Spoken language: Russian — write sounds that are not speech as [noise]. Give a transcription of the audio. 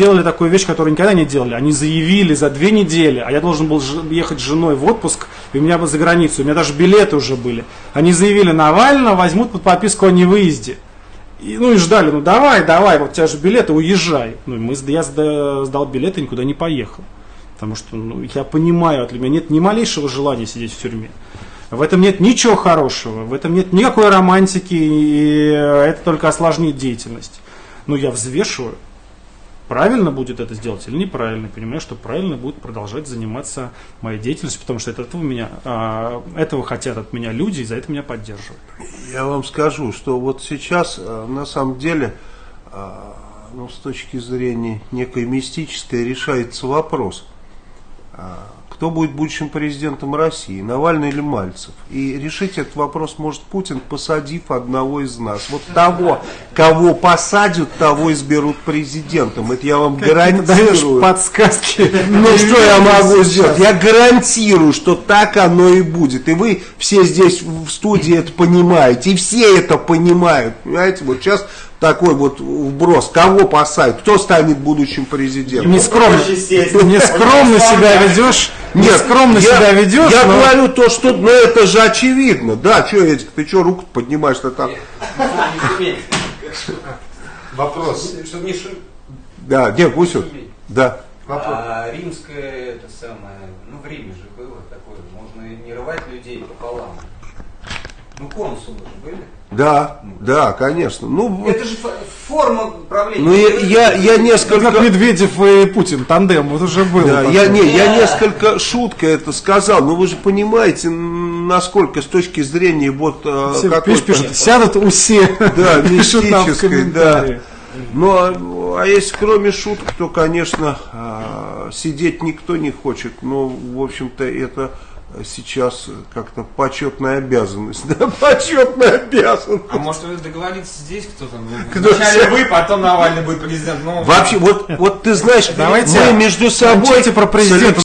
сделали такую вещь, которую никогда не делали. Они заявили за две недели, а я должен был ехать с женой в отпуск, и у меня бы за границу, у меня даже билеты уже были. Они заявили, Навального возьмут под подписку о невыезде. И, ну и ждали, ну давай, давай, вот у тебя же билеты, уезжай. Ну, мы, я сдал, билеты и никуда не поехал. Потому что ну, я понимаю, для меня нет ни малейшего желания сидеть в тюрьме. В этом нет ничего хорошего, в этом нет никакой романтики, и это только осложнит деятельность. Но я взвешиваю, правильно будет это сделать или неправильно. Понимаю, что правильно будет продолжать заниматься моей деятельностью, потому что это этого, меня, а, этого хотят от меня люди, и за это меня поддерживают. Я вам скажу, что вот сейчас а, на самом деле а, ну, с точки зрения некой мистической решается вопрос – кто будет будущим президентом России, Навальный или Мальцев. И решить этот вопрос может Путин, посадив одного из нас. Вот того, кого посадят, того изберут президентом. Это я вам гарантирую. подсказки. [laughs] Ну что я могу сделать? Я гарантирую, что так оно и будет. И вы все здесь в студии это понимаете. И все это понимают. Понимаете, вот сейчас такой вот вброс. Кого посадят? Кто станет будущим президентом? Нескромно, нескромно себя ведешь. Нет, скромно я, себя ведешь. Я но... говорю то, что, ну это же очевидно. Да, что, Эдик, ты что руку поднимаешь-то там? Вопрос. Да, где Гусев? Да. А, римское, это самое, ну в Риме же было такое, можно не рвать людей пополам. Ну консулы же были. Да, да, конечно. Ну, это же форма правления. Ну, я, я, я несколько... Как Медведев и Путин, тандем, вот уже было. Да, я, не, я несколько шутка это сказал, но вы же понимаете, насколько с точки зрения вот... Э, все пишут, пишут, сядут у все. [laughs] Да, [laughs] мистической, да. Ну, а, а если кроме шуток, то, конечно, а, сидеть никто не хочет. Но, в общем-то, это сейчас как-то почетная обязанность. [laughs] Да, почетная обязанность. А может вы договориться здесь, кто там? Вначале вы, потом Навальный будет президент. Ну, Вообще, вот, вот ты знаешь, Давайте мы между собой... про президента